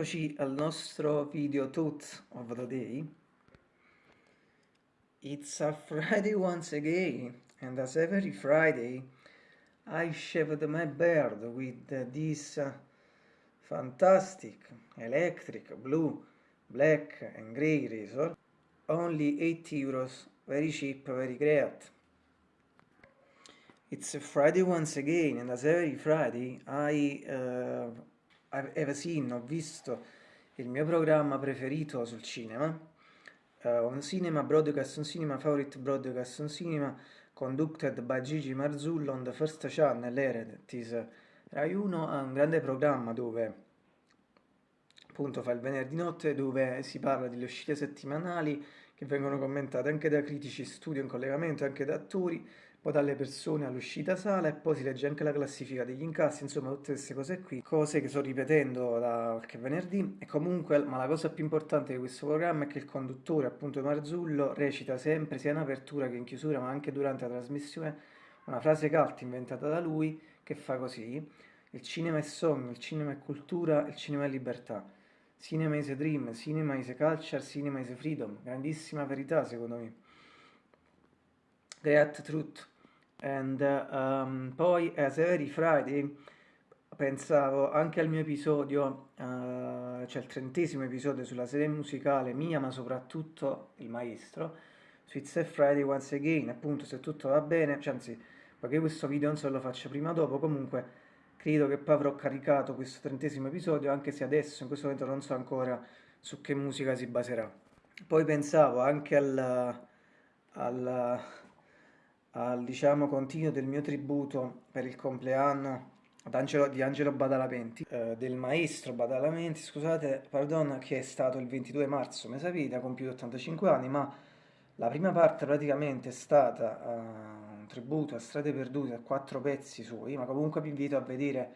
eccoci al nostro video Tooth of the Day. It's a Friday once again, and as every Friday I shaved my beard with this fantastic electric blue, black and grey razor. Only 8 euros, very cheap, very great. It's a Friday once again, and as every Friday I uh, seen, ho visto il mio programma preferito sul cinema, uh, un cinema broadcast, un cinema favorite broadcast, un cinema conducted by Gigi Marzullo on the first channel, Ered, is Rai 1 ha un grande programma dove appunto fa il venerdì notte dove si parla delle uscite settimanali che vengono commentate anche da critici, studio in collegamento, anche da attori, poi dalle persone all'uscita sala e poi si legge anche la classifica degli incassi, insomma tutte queste cose qui, cose che sto ripetendo da qualche venerdì e comunque, ma la cosa più importante di questo programma è che il conduttore, appunto Marzullo, recita sempre sia in apertura che in chiusura, ma anche durante la trasmissione, una frase cult inventata da lui che fa così, il cinema è sogno, il cinema è cultura, il cinema è libertà. Cinema is a dream, cinema is a culture, cinema is a freedom. Grandissima verità secondo me. Great truth. And um, poi as every Friday pensavo anche al mio episodio, uh, cioè il trentesimo episodio sulla serie musicale mia, ma soprattutto il maestro, su It's a Friday Once Again, appunto se tutto va bene, cioè, anzi, perché questo video non so lo faccio prima o dopo, comunque credo che poi avrò caricato questo trentesimo episodio, anche se adesso in questo momento non so ancora su che musica si baserà. Poi pensavo anche al, al al diciamo, continuo del mio tributo per il compleanno Angelo, di Angelo Badalamenti, eh, del maestro Badalamenti, scusate, pardon, che è stato il 22 marzo, mesa vita, ha compiuto 85 anni, ma la prima parte praticamente è stata uh, un tributo a Strade Perdute, a quattro pezzi suoi, ma comunque vi invito a vedere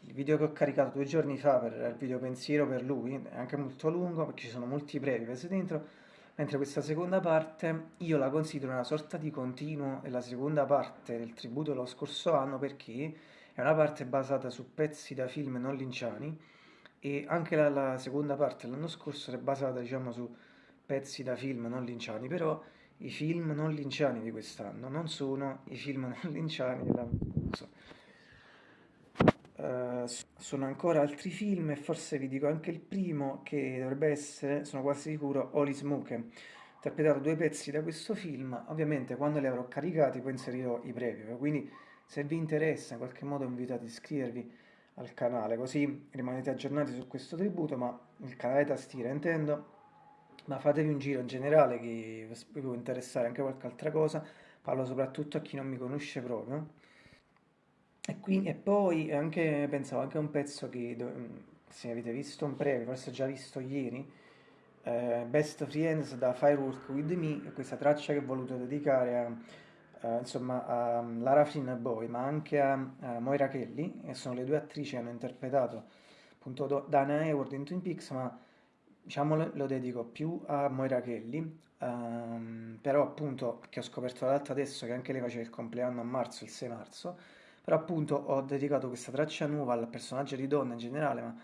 il video che ho caricato due giorni fa per il video pensiero per lui, è anche molto lungo perché ci sono molti brevi presi dentro, mentre questa seconda parte io la considero una sorta di continuo della seconda parte del tributo dello scorso anno perché è una parte basata su pezzi da film non linciani e anche la, la seconda parte dell'anno scorso è basata diciamo su pezzi da film non linciani però i film non linciani di quest'anno non sono i film non linciani dell'anno scorso Uh, sono ancora altri film e forse vi dico anche il primo che dovrebbe essere, sono quasi sicuro, Holy Smoke. Interpretato due pezzi da questo film, ovviamente quando li avrò caricati poi inserirò i preview, quindi se vi interessa in qualche modo invito ad iscrivervi al canale, così rimanete aggiornati su questo tributo, ma il canale tastiera intendo, ma fatevi un giro in generale che vi può interessare anche qualche altra cosa, parlo soprattutto a chi non mi conosce proprio e, quindi, e poi anche, pensavo anche a un pezzo che, se avete visto un preview, forse già visto ieri, eh, Best Friends da Firework With Me, questa traccia che ho voluto dedicare a, a, insomma, a Lara Flynn Boy, ma anche a, a, Moira Kelly, che sono le due attrici che hanno interpretato appunto Dana Hayward in Twin Peaks, ma diciamo lo, lo dedico più a Moira Kelly, um, però appunto che ho scoperto l'altro adesso che anche lei faceva il compleanno a marzo, il 6 marzo, però appunto ho dedicato questa traccia nuova al personaggio di donna in generale, ma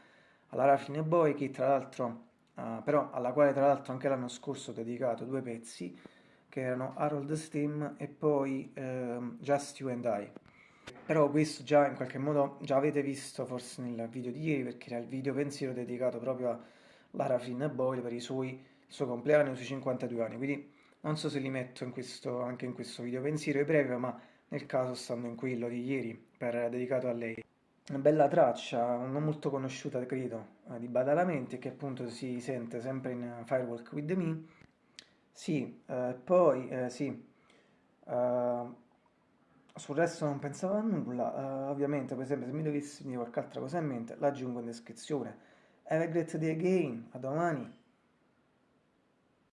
alla Raffine Boy, che tra l'altro, uh, però alla quale tra l'altro anche l'anno scorso ho dedicato due pezzi, che erano Harold Steam e poi uh, Just You and I. Però questo già in qualche modo già avete visto forse nel video di ieri perché era il video pensiero dedicato proprio a Lara Flynn Boyle per suoi, il suo compleanno, i suoi 52 anni. Quindi non so se li metto in questo, anche in questo video pensiero breve, ma nel caso stanno in quello di ieri per, dedicato a lei. Una bella traccia, non molto conosciuta credo, eh, di Badalamenti che appunto si sente sempre in Firewalk With Me. Sì, eh, poi eh, sì, eh, sul resto non pensavo a nulla, uh, ovviamente per esempio se mi dovessi dire qualche altra cosa in mente la aggiungo in descrizione. Have a great day again, a domani!